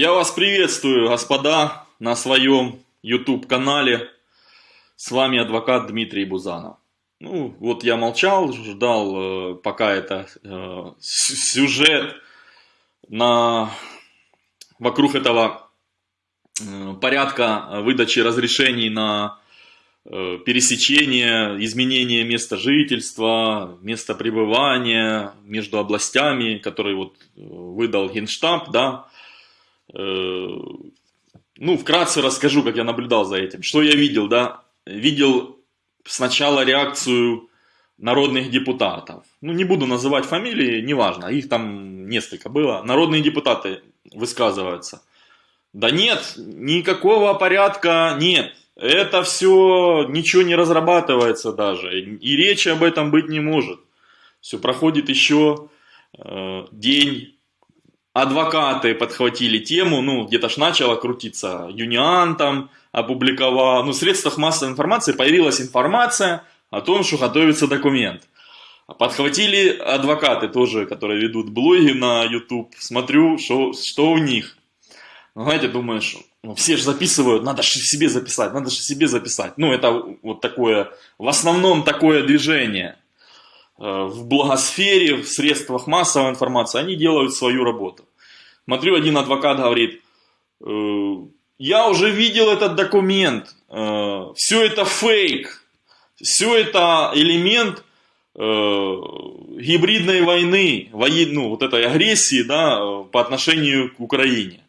Я вас приветствую, господа, на своем YouTube-канале. С вами адвокат Дмитрий Бузанов. Ну, вот я молчал, ждал, э, пока это э, сюжет на, вокруг этого э, порядка выдачи разрешений на э, пересечение, изменение места жительства, места пребывания между областями, который вот э, выдал Генштаб, да, ну, вкратце расскажу, как я наблюдал за этим. Что я видел, да? Видел сначала реакцию народных депутатов. Ну, не буду называть фамилии, неважно, их там несколько было. Народные депутаты высказываются. Да нет, никакого порядка нет. Это все, ничего не разрабатывается даже. И речи об этом быть не может. Все проходит еще э, день, адвокаты подхватили тему, ну, где-то ж начало крутиться, Юниан там опубликовал, ну, в средствах массовой информации появилась информация о том, что готовится документ. Подхватили адвокаты тоже, которые ведут блоги на YouTube, смотрю, что, что у них. Ну, знаете, думаешь, ну, все же записывают, надо же себе записать, надо же себе записать. Ну, это вот такое, в основном такое движение. Э, в благосфере, в средствах массовой информации, они делают свою работу. Смотрю, один адвокат говорит, «Э, я уже видел этот документ, э, все это фейк, все это элемент гибридной войны, воен, ну, вот этой агрессии да, по отношению к Украине.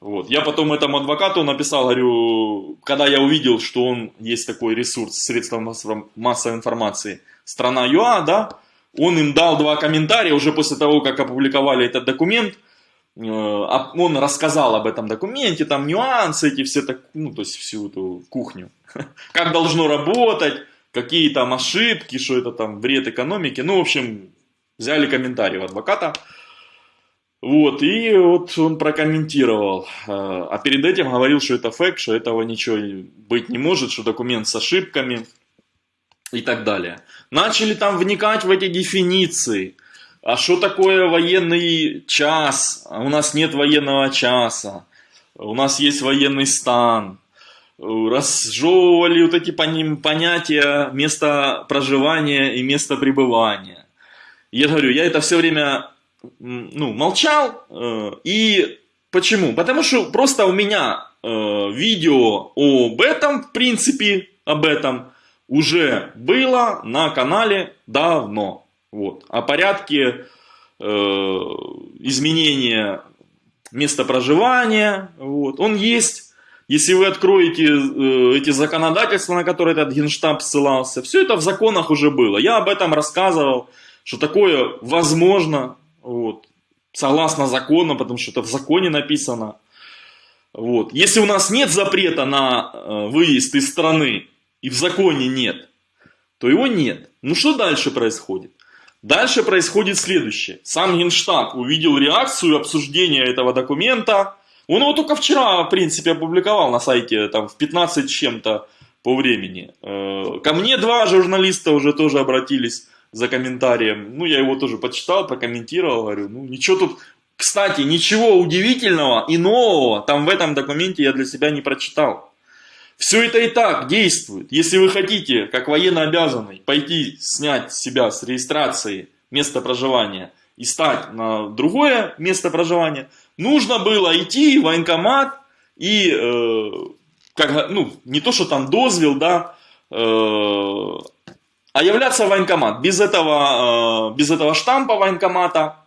Вот. Я потом этому адвокату написал, говорю, когда я увидел, что он есть такой ресурс, средства массовой информации – страна ЮА, да, он им дал два комментария уже после того, как опубликовали этот документ, э, он рассказал об этом документе, там нюансы эти все, так, ну, то есть всю эту кухню, как должно работать, какие там ошибки, что это там вред экономики, ну, в общем, взяли комментарий у адвоката, вот, и вот он прокомментировал, э, а перед этим говорил, что это фейк, что этого ничего быть не может, что документ с ошибками, и так далее. Начали там вникать в эти дефиниции. А что такое военный час? У нас нет военного часа. У нас есть военный стан. Разжевывали вот эти понятия места проживания и места пребывания. Я говорю, я это все время ну, молчал. Э, и почему? Потому что просто у меня э, видео об этом, в принципе, об этом, уже было на канале давно. Вот. О порядке э, изменения места проживания, вот. он есть. Если вы откроете э, эти законодательства, на которые этот генштаб ссылался, все это в законах уже было. Я об этом рассказывал, что такое возможно, вот, согласно закону, потому что это в законе написано. Вот. Если у нас нет запрета на э, выезд из страны, и в законе нет, то его нет. Ну что дальше происходит? Дальше происходит следующее. Сам Генштаб увидел реакцию обсуждения этого документа. Он его только вчера, в принципе, опубликовал на сайте, там, в 15 чем-то по времени. Э, ко мне два журналиста уже тоже обратились за комментарием. Ну, я его тоже почитал, прокомментировал, говорю, ну, ничего тут... Кстати, ничего удивительного и нового там в этом документе я для себя не прочитал. Все это и так действует. Если вы хотите, как военно обязанный, пойти снять себя с регистрации места проживания и стать на другое место проживания, нужно было идти в военкомат и, э, как, ну, не то, что там дозвел, да, э, а являться в военкомат. Без этого, э, без этого штампа военкомата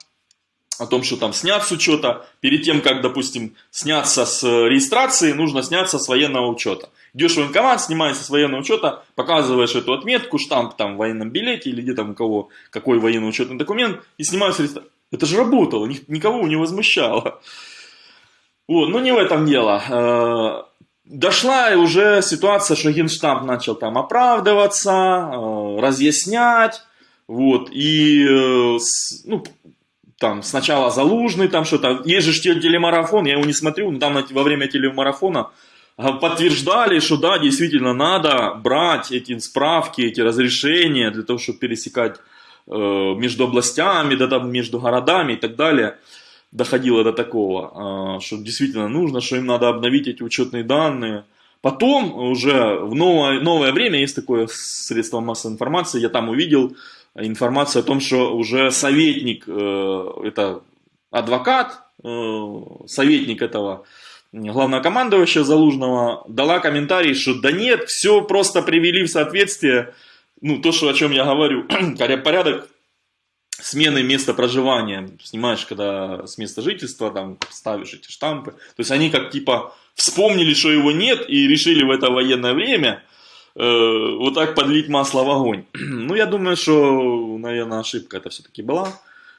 о том, что там снят с учета. Перед тем, как, допустим, сняться с регистрации, нужно сняться с военного учета. Идешь в военкомат, снимаешься с военного учета, показываешь эту отметку, штамп там в военном билете или где там у кого какой военный учетный документ и снимаешь регистрацию. Это же работало, никого не возмущало. Вот, но не в этом дело. Э, дошла уже ситуация, что Генштаб начал там оправдываться, э, разъяснять, вот, и, э, ну, там сначала Залужный, там что-то, есть же телемарафон, я его не смотрю, но там во время телемарафона а, подтверждали, что да, действительно надо брать эти справки, эти разрешения для того, чтобы пересекать э, между областями, да, там, между городами и так далее. доходило до такого, что действительно нужно, что им надо обновить эти учетные данные. Потом уже в новое, новое время есть такое средство массовой информации, я там увидел информацию о том, что уже советник, э, это адвокат, э, советник этого главнокомандующего Залужного, дала комментарий, что да нет, все просто привели в соответствие, ну то, что, о чем я говорю, порядок смены места проживания, снимаешь, когда с места жительства, там ставишь эти штампы. То есть они как типа вспомнили, что его нет и решили в это военное время вот так подлить масло в огонь. ну, я думаю, что, наверное, ошибка это все-таки была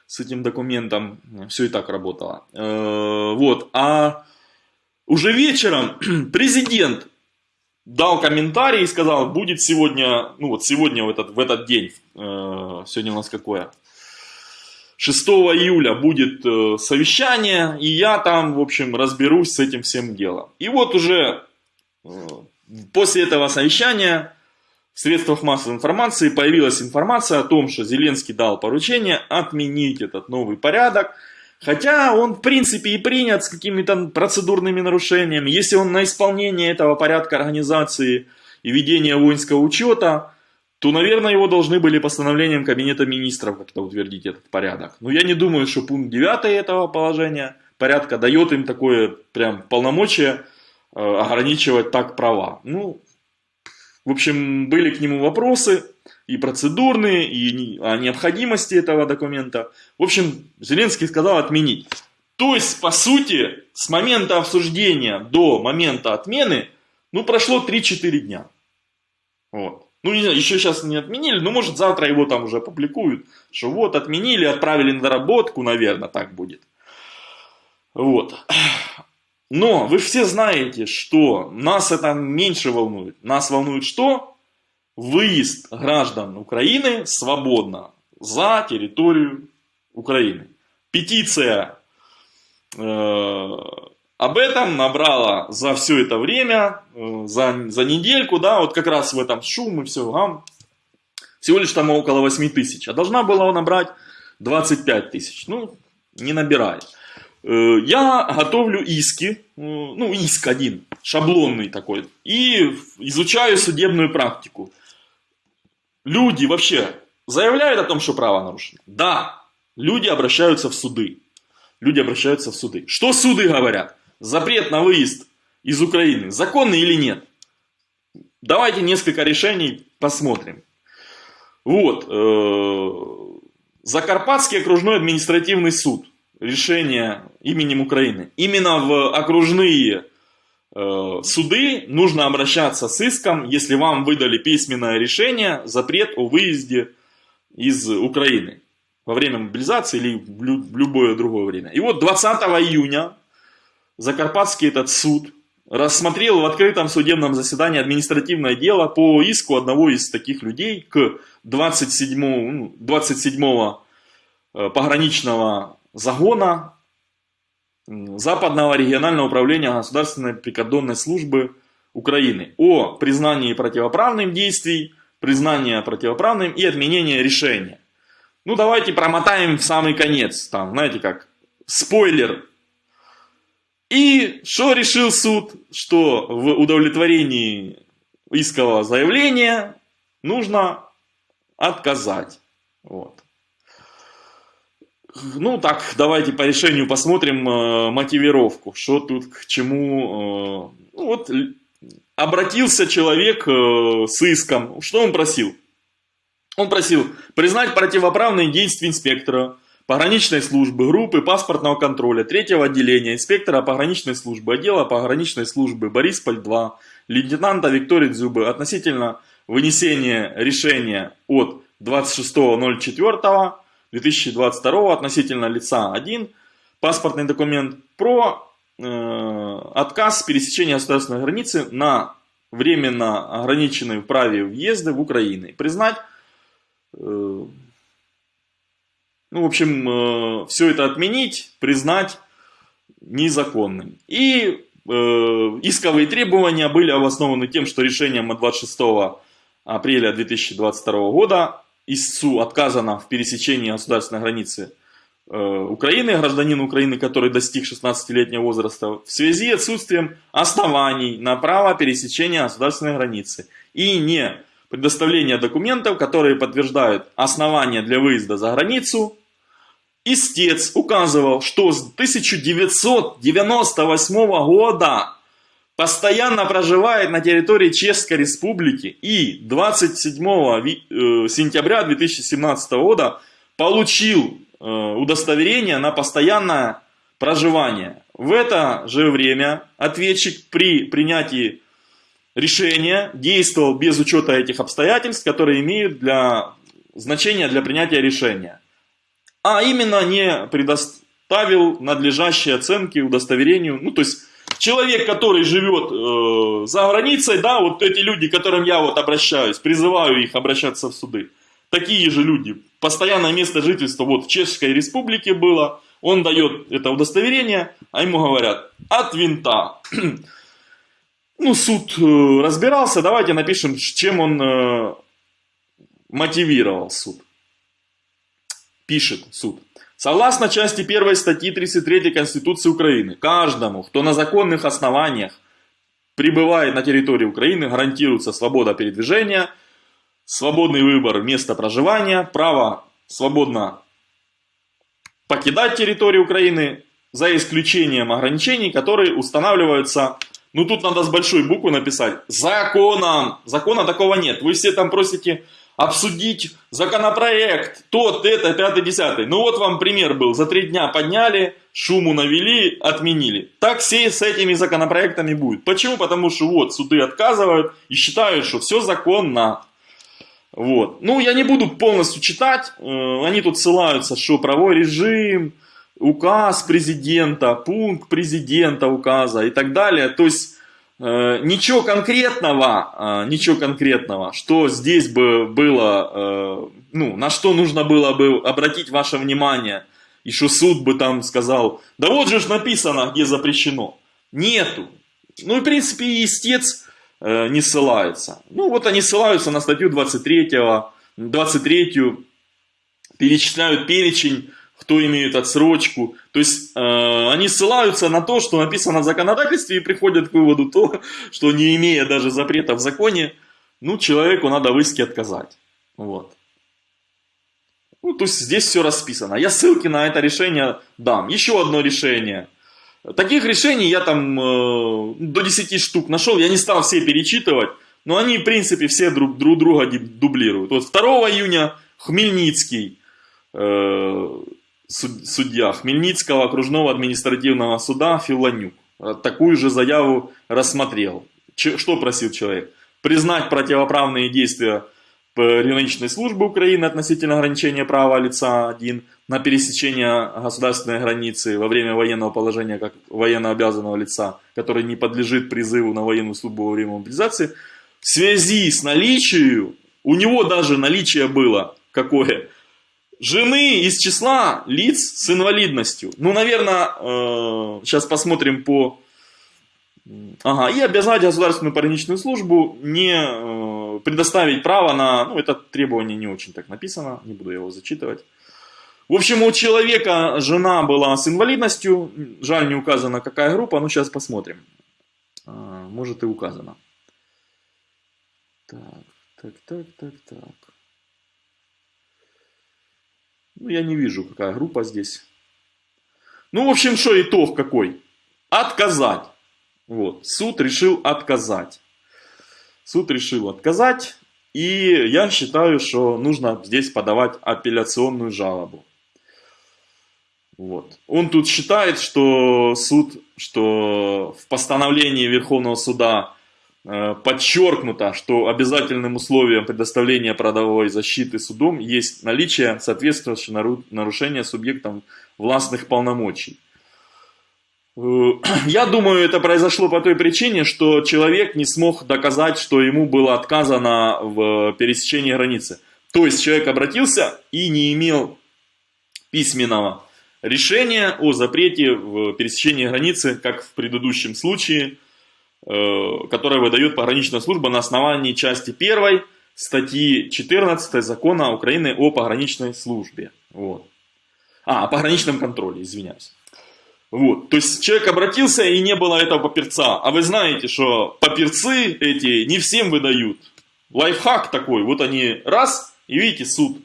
с этим документом. Все и так работало. Э, вот. А уже вечером президент дал комментарий и сказал, будет сегодня, ну вот сегодня в этот, в этот день, э, сегодня у нас какое? 6 июля будет э, совещание, и я там, в общем, разберусь с этим всем делом. И вот уже э, после этого совещания в средствах массовой информации появилась информация о том, что Зеленский дал поручение отменить этот новый порядок, хотя он в принципе и принят с какими-то процедурными нарушениями. Если он на исполнение этого порядка организации и ведения воинского учета то, наверное, его должны были постановлением Кабинета Министров как-то утвердить этот порядок. Но я не думаю, что пункт 9 этого положения порядка дает им такое прям полномочие ограничивать так права. Ну, в общем, были к нему вопросы и процедурные, и о необходимости этого документа. В общем, Зеленский сказал отменить. То есть, по сути, с момента обсуждения до момента отмены, ну, прошло 3-4 дня. Вот. Ну, не знаю, еще сейчас не отменили, но может завтра его там уже опубликуют, что вот отменили, отправили на доработку, наверное, так будет. Вот. Но вы все знаете, что нас это меньше волнует. Нас волнует что? Выезд граждан Украины свободно за территорию Украины. Петиция э, об этом набрала за все это время, э, за, за недельку, да, вот как раз в этом шум и все, а, всего лишь там около 8 тысяч, а должна была набрать 25 тысяч, ну, не набирает. Э, я готовлю иски, э, ну, иск один, шаблонный такой, и изучаю судебную практику. Люди вообще заявляют о том, что право нарушено? Да, люди обращаются в суды. Люди обращаются в суды. Что суды говорят? запрет на выезд из Украины законный или нет? Давайте несколько решений посмотрим. Вот. Э, Закарпатский окружной административный суд. Решение именем Украины. Именно в окружные э, суды нужно обращаться с иском, если вам выдали письменное решение, запрет о выезде из Украины во время мобилизации или в любое другое время. И вот 20 июня Закарпатский этот суд рассмотрел в открытом судебном заседании административное дело по иску одного из таких людей к 27, 27 ну, э, пограничного загона Западного регионального управления Государственной прикордонной службы Украины о признании противоправным действий, признании противоправным и отменении решения. Ну давайте промотаем в самый конец, там, знаете как, спойлер и что решил суд? Что в удовлетворении искового заявления нужно отказать. Вот. Ну так, давайте по решению посмотрим э, мотивировку, что тут к чему. Э, ну, вот обратился человек э, с иском. Что он просил? Он просил признать противоправные действия инспектора, пограничной службы, группы паспортного контроля, третьего отделения, инспектора пограничной службы, отдела пограничной службы Борисполь-2, лейтенанта Виктории Дзюбы относительно вынесения решения от 26.04.2022 относительно лица 1, паспортный документ про э, отказ пересечения государственной границы на временно ограниченной в праве въезда в Украину. Признать э, ну, в общем, э, все это отменить, признать незаконным. И э, исковые требования были обоснованы тем, что решением от 26 апреля 2022 года ИСУ отказано в пересечении государственной границы Украины, гражданин Украины, который достиг 16-летнего возраста, в связи с отсутствием оснований на право пересечения государственной границы и не предоставления документов, которые подтверждают основания для выезда за границу, истец указывал, что с 1998 года постоянно проживает на территории Чешской Республики и 27 э, сентября 2017 года получил э, удостоверение на постоянное проживание. В это же время ответчик при принятии решения действовал без учета этих обстоятельств, которые имеют для, значение для принятия решения. А именно не предоставил надлежащие оценки удостоверению, ну то есть человек, который живет э, за границей, да, вот эти люди, к которым я вот обращаюсь, призываю их обращаться в суды, такие же люди, постоянное место жительства вот в Чешской Республике было, он дает это удостоверение, а ему говорят, от винта. ну, суд э, разбирался, давайте напишем, чем он э, мотивировал суд. Пишет суд. Согласно части 1 статьи 33 Конституции Украины, каждому, кто на законных основаниях прибывает на территории Украины, гарантируется свобода передвижения, свободный выбор места проживания, право свободно покидать территорию Украины, за исключением ограничений, которые устанавливаются, ну тут надо с большой буквы написать, законом. Закона такого нет. Вы все там просите обсудить законопроект, тот, это, пятый, десятый. Ну вот вам пример был, за три дня подняли, шуму навели, отменили. Так все с этими законопроектами будет. Почему? Потому что вот суды отказывают и считают, что все законно. Вот. Ну, я не буду полностью читать, э, они тут ссылаются, что правовой режим, указ президента, пункт президента указа и так далее. То есть ничего конкретного, э, ничего конкретного, что здесь бы было, э, ну, на что нужно было бы обратить ваше внимание, и что суд бы там сказал, да вот же ж написано, где запрещено. Нету. Ну, и, в принципе, и истец не ссылается. Ну, вот они ссылаются на статью 23, 23 перечисляют перечень кто имеет отсрочку. То есть э, они ссылаются на то, что написано в законодательстве и приходят к выводу то, что не имея даже запрета в законе, ну, человеку надо в иске отказать. Вот. Ну, то есть здесь все расписано. Я ссылки на это решение дам. Еще одно решение. Таких решений я там э, до 10 штук нашел. Я не стал все перечитывать. Но они, в принципе, все друг, друг друга дублируют. Вот 2 июня Хмельницкий э, судья Хмельницкого окружного административного суда Филонюк такую же заяву рассмотрел. Что просил человек? Признать противоправные действия пограничной службы Украины относительно ограничения права лица 1 на пересечение государственной границы во время военного положения как военно обязанного лица, который не подлежит призыву на военную службу во время мобилизации, в связи с наличием, у него даже наличие было какое? Жены из числа лиц с инвалидностью. Ну, наверное, э, сейчас посмотрим по... Ага, и обязать государственную пограничную службу не э, предоставить право на... Ну, это требование не очень так написано, не буду его зачитывать. В общем, у человека жена была с инвалидностью, жаль не указана какая группа, но сейчас посмотрим. А, может и указано. Так, так, так, так, так. Ну, я не вижу, какая группа здесь. Ну, в общем, что итог какой? Отказать. Вот, суд решил отказать. Суд решил отказать, и я считаю, что нужно здесь подавать апелляционную жалобу. Вот. Он тут считает, что суд, что в постановлении Верховного суда подчеркнуто, что обязательным условием предоставления продовой защиты судом есть наличие соответствующего нарушения субъектом властных полномочий. Э, я думаю, это произошло по той причине, что человек не смог доказать, что ему было отказано в пересечении границы. То есть человек обратился и не имел письменного решения о запрете в пересечении границы, как в предыдущем случае – Э, которое выдает пограничная служба на основании части 1 статьи 14 закона Украины о пограничной службе. Вот. А, о пограничном контроле, извиняюсь. Вот, то есть человек обратился и не было этого паперца. А вы знаете, что паперцы эти не всем выдают. Лайфхак такой, вот они раз, и видите, суд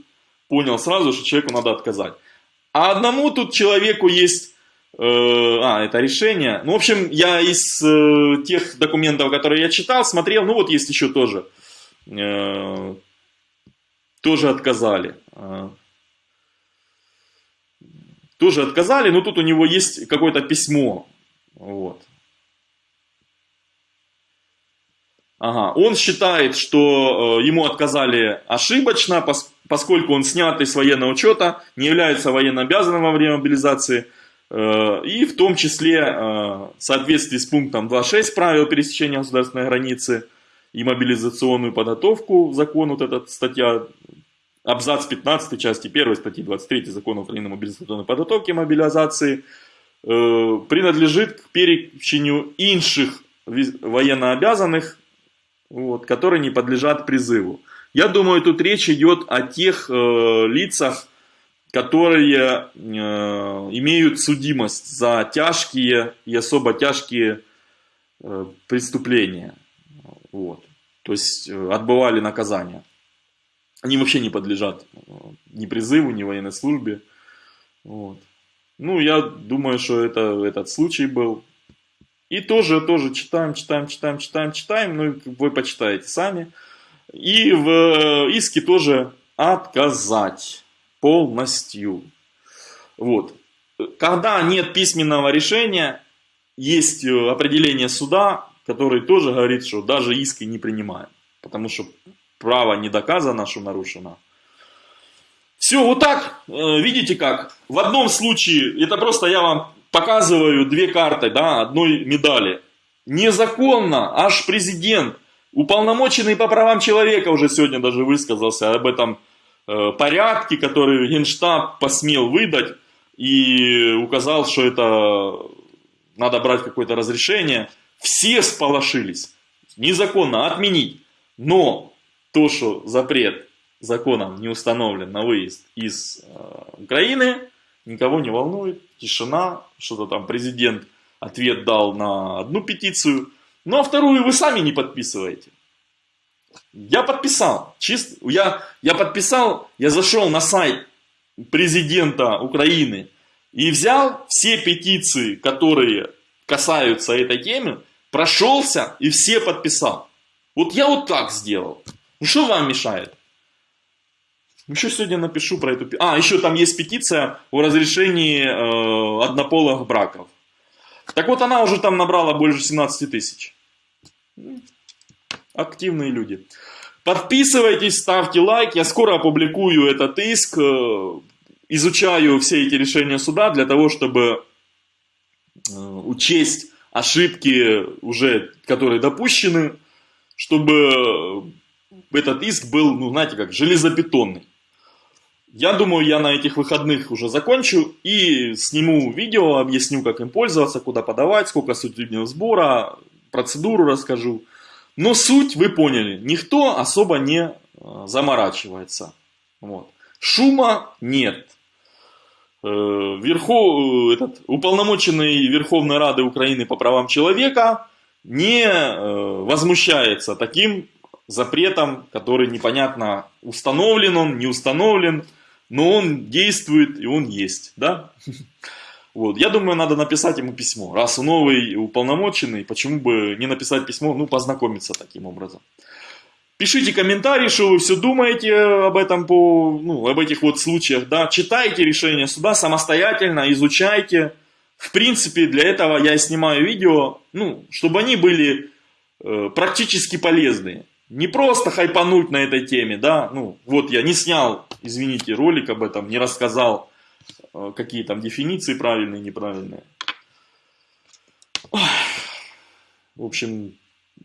понял сразу, что человеку надо отказать. А одному тут человеку есть, а, это решение. Ну, в общем, я из э, тех документов, которые я читал, смотрел, ну вот есть еще тоже, э, тоже отказали. Э, тоже отказали, но тут у него есть какое-то письмо. Вот. Ага. Он считает, что э, ему отказали ошибочно, поскольку он снятый с военного учета, не является военно обязанным во время мобилизации, э, и в том числе э, в соответствии с пунктом 2.6 правил пересечения государственной границы и мобилизационную подготовку, закон, вот эта статья абзац 15 части 1 статьи 23 Закона о мобилизационной подготовке и мобилизации э, принадлежит к перечению инших военнообязанных, вот, которые не подлежат призыву. Я думаю, тут речь идет о тех э, лицах, которые э, имеют судимость за тяжкие и особо тяжкие э, преступления. Вот. То есть э, отбывали наказание. Они вообще не подлежат э, ни призыву, ни военной службе. Вот. Ну, я думаю, что это этот случай был. И тоже, тоже читаем, читаем, читаем, читаем, читаем. Ну, вы почитаете сами. И в э, иске тоже отказать полностью. Вот. Когда нет письменного решения, есть э, определение суда, который тоже говорит, что даже иски не принимаем. Потому что право не доказано, что нарушено. Все, вот так, э, видите как, в одном случае, это просто я вам показываю две карты, да, одной медали. Незаконно, аж президент, уполномоченный по правам человека уже сегодня даже высказался об этом э, порядке, который Генштаб посмел выдать и указал, что это надо брать какое-то разрешение. Все сполошились. Незаконно отменить. Но то, что запрет законом не установлен на выезд из э, Украины, никого не волнует, тишина, что-то там президент ответ дал на одну петицию, ну а вторую вы сами не подписываете. Я подписал, чисто, я, я подписал, я зашел на сайт президента Украины и взял все петиции, которые касаются этой темы, прошелся и все подписал. Вот я вот так сделал. Ну что вам мешает? Еще сегодня напишу про эту... А, еще там есть петиция о разрешении э, однополых браков. Так вот, она уже там набрала больше 17 тысяч. Активные люди. Подписывайтесь, ставьте лайк. Я скоро опубликую этот иск. Э, изучаю все эти решения суда для того, чтобы э, учесть ошибки, уже, которые допущены, чтобы этот иск был, ну, знаете, как железобетонный. Я думаю, я на этих выходных уже закончу и сниму видео, объясню, как им пользоваться, куда подавать, сколько судебного сбора, процедуру расскажу. Но суть вы поняли, никто особо не э, заморачивается. Вот. Шума нет. Э, Верху, э, этот, уполномоченный Верховной Рады Украины по правам человека не возмущается таким запретом, который непонятно установлен он, не установлен, но он действует и он есть, да? Вот, я думаю, надо написать ему письмо. Раз он новый уполномоченный, почему бы не написать письмо, ну, познакомиться таким образом. Пишите комментарии, что вы все думаете об этом, по, ну, об этих вот случаях, да. Читайте решение суда самостоятельно, изучайте. В принципе, для этого я снимаю видео, ну, чтобы они были э, практически полезные не просто хайпануть на этой теме, да, ну, вот я не снял, извините, ролик об этом, не рассказал, какие там дефиниции правильные, неправильные. В общем,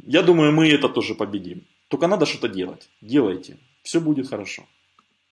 я думаю, мы это тоже победим. Только надо что-то делать. Делайте. Все будет хорошо.